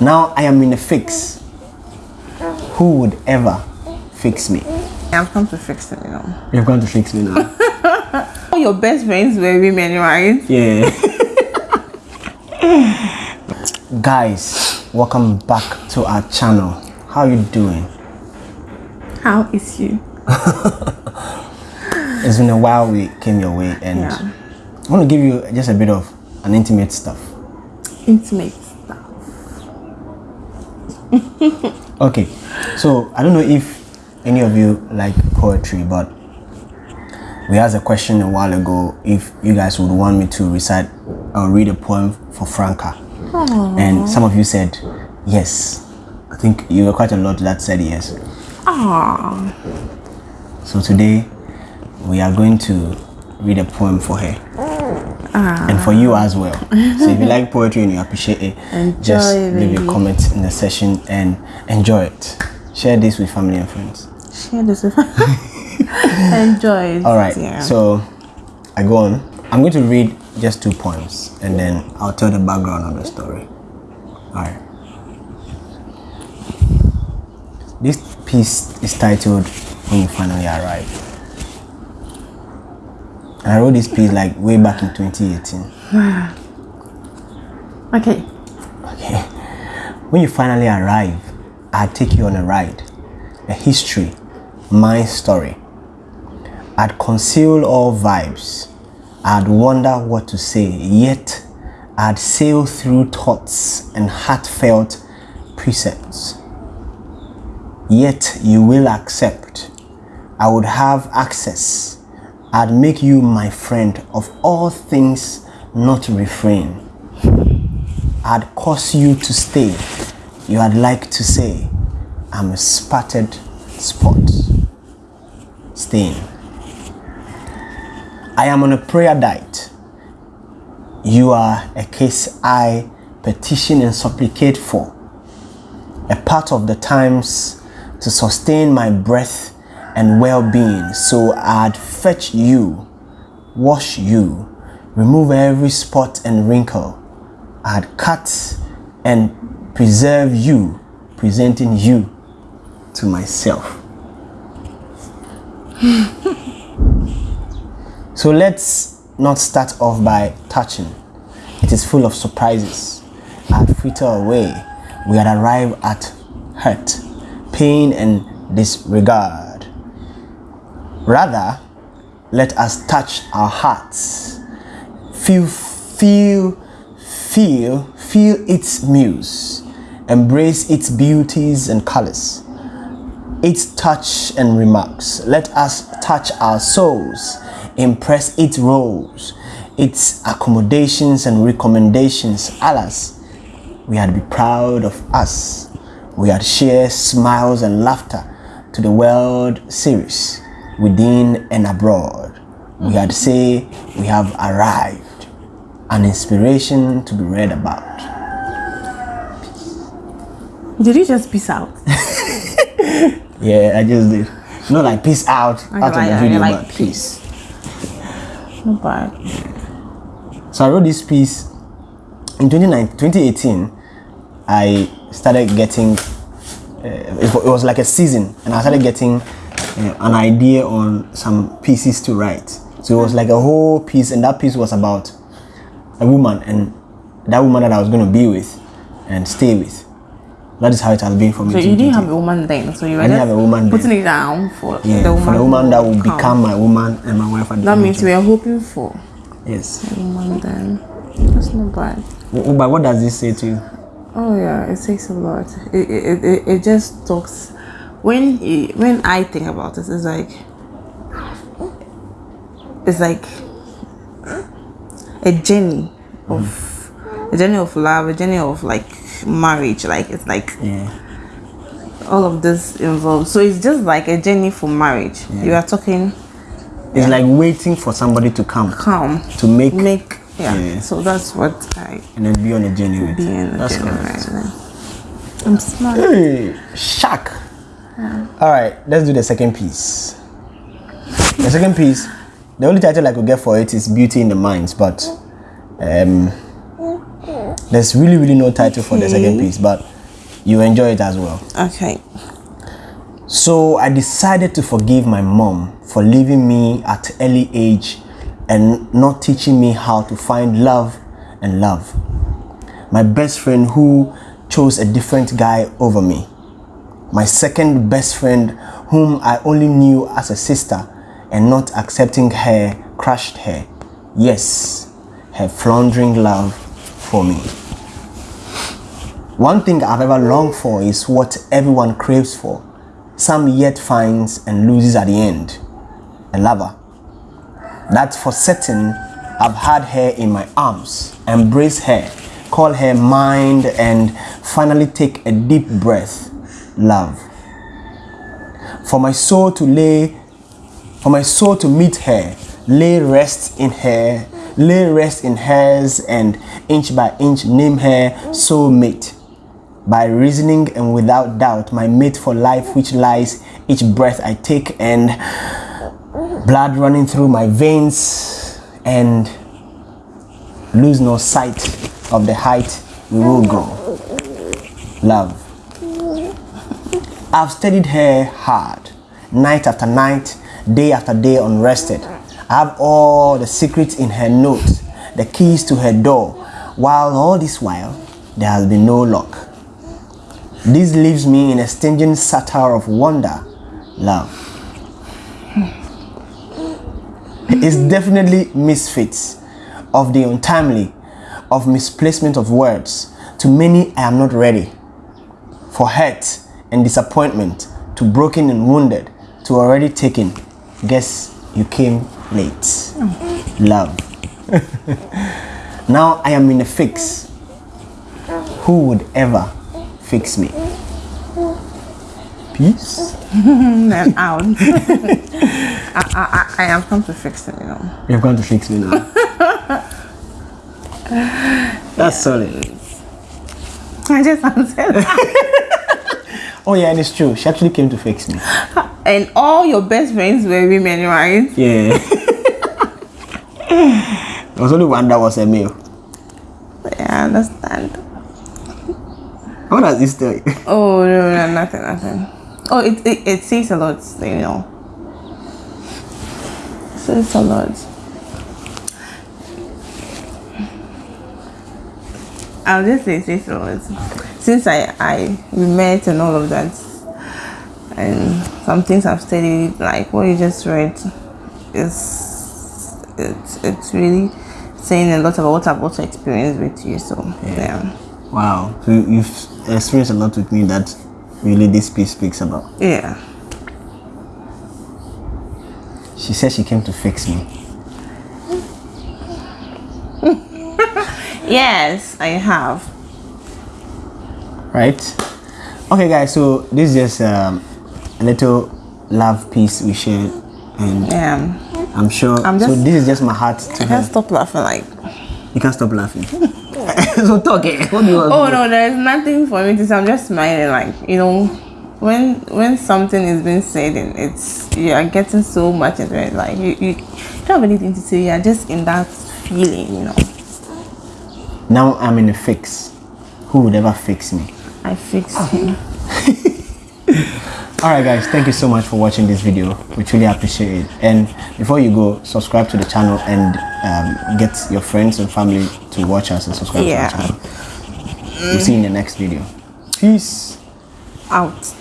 Now I am in a fix. Who would ever fix me? I've come to fix it, you know. You've gone to fix me now. All your best friends were women, right? Yeah. Guys, welcome back to our channel. How you doing? How is you? It's been a while we came your way and Yeah. I want to give you just a bit of an intimate stuff. Intimate. Okay, so I don't know if any of you like poetry, but we asked a question a while ago if you guys would want me to recite or read a poem for Franca. And some of you said yes. I think you were quite a lot that said yes. Aww. So today we are going to read a poem for her. Ah. And for you as well. So if you like poetry and you appreciate it, just Enjoy, leave a baby. comment in the session and enjoy it. Share this with family and friends. Share this with Enjoy it. All right. Yeah. So I go on. I'm going to read just two poems and then I'll tell the background of the story. All right. This piece is titled When You Finally Arrive. I wrote this piece like way back in 2018. okay. Okay. When you finally arrive, I'd take you on a ride, a history, my story. I'd conceal all vibes. I'd wonder what to say, yet I'd sail through thoughts and heartfelt precepts. Yet you will accept. I would have access. I'd make you my friend of all things not refrain. I'd cause you to stay. You had like to say, I'm a spattered spot. Stain. I am on a prayer diet. You are a case I petition and supplicate for. A part of the times to sustain my breath and well being. So I'd fetch you, wash you, remove every spot and wrinkle. I'd cut and preserve you, presenting you to myself. so let's not start off by touching. It is full of surprises. I'd fritter away. We had arrived at hurt, pain, and disregard. Rather, let us touch our hearts. Feel, feel, feel, feel its muse. Embrace its beauties and colors. Its touch and remarks. Let us touch our souls. Impress its roles, its accommodations and recommendations. Alas, we had to be proud of us. We had to share smiles and laughter to the world series within and abroad. We had say we have arrived, an inspiration to be read about. Did you just peace out? Yeah, I just did. Not like peace out I out of the video, like but peace. Not bad. So I wrote this piece in 2019 2018. I started getting. Uh, it, it was like a season, and I started getting uh, an idea on some pieces to write. So it was like a whole piece, and that piece was about a woman and that woman that I was going to be with and stay with. That is how it has been for me. So you didn't have a woman then, so you were I didn't just have a woman putting then. it down for yeah, the woman. for the woman that will come. become my woman and my wife at That means we are hoping for yes. a woman then. That's not bad. But what does this say to you? Oh yeah, it says a lot. It it, it, it just talks. When it, when I think about this, it's like it's like a journey of mm-hmm. a journey of love, a journey of like marriage. Like it's like Yeah. all of this involved. So it's just like a journey for marriage. You are talking It's like waiting for somebody to come calm, to make make yeah. Yeah. So that's what I and then be on a journey with. be in. a That's correct. right. I'm smart. Hey, shock. All right, let's do the second piece. The second piece, the only title I could get for it is "Beauty in the Minds," but um, There's really, really no title for the second piece, but you enjoy it as well. Okay. So I decided to forgive my mom for leaving me at early age and not teaching me how to find love and love. My best friend who chose a different guy over me. My second best friend whom I only knew as a sister and not accepting her crushed her. Yes, her floundering love for me. One thing I've ever longed for is what everyone craves for. Some yet finds and loses at the end. A lover. That for certain, I've had her in my arms, embrace her, call her mine, and finally take a deep breath. Love. For my soul to lay, for my soul to meet her, lay rest in her, lay rest in hers, and inch by inch name her soulmate by reasoning and without doubt my mate for life which lies each breath I take and blood running through my veins and lose no sight of the height we will go. Love. I've studied her hard, night after night, day after day unrested. I have all the secrets in her notes, the keys to her door, while all this while there has been no luck. This leaves me in a stinging satire of wonder, love. It's definitely misfits of the untimely, of misplacement of words. To many, I am not ready. For hurt and disappointment, to broken and wounded, to already taken. Guess you came late. Love. now I am in a fix. Who would ever fix me? Peace. then out. I, I, I, have come to fix it, you know. You've gone to fix me now. That's solid. I just answered. Oh yeah, and it's true. She actually came to fix me. and all your best friends were women, right? Yeah. there was only one that was a male. Yeah, I understand. What does this tell you? Oh no, no, nothing, nothing. Oh, it it, it says a lot, you know. It says a lot. I'll just say it says. Since I I we met and all of that, and some things I've studied, like what you just read, is it's it's really saying a lot about what I've also experienced with you. So yeah. Wow. So you've experienced a lot with me that really this piece speaks about. Yeah. She said she came to fix me. Yes, I have. Right? Okay guys, so this is just um, a little love piece we shared and Yeah. I'm sure I'm just, so this is just my heart to I her. can't stop laughing like You can't stop laughing. so talk eh? What do you want Oh no, there's nothing for me to say. I'm just smiling like, you know, when when something is being said and it's you are getting so much into it, like you, you don't have anything to say, you're just in that feeling, you know. Now I'm in a fix. Who would ever fix me? I fixed him. Alright guys, thank you so much for watching this video. We truly appreciate it. And before you go, subscribe to the channel and um, get your friends and family to watch us and subscribe Yeah. to the channel. We'll see you in the next video. Peace. Out.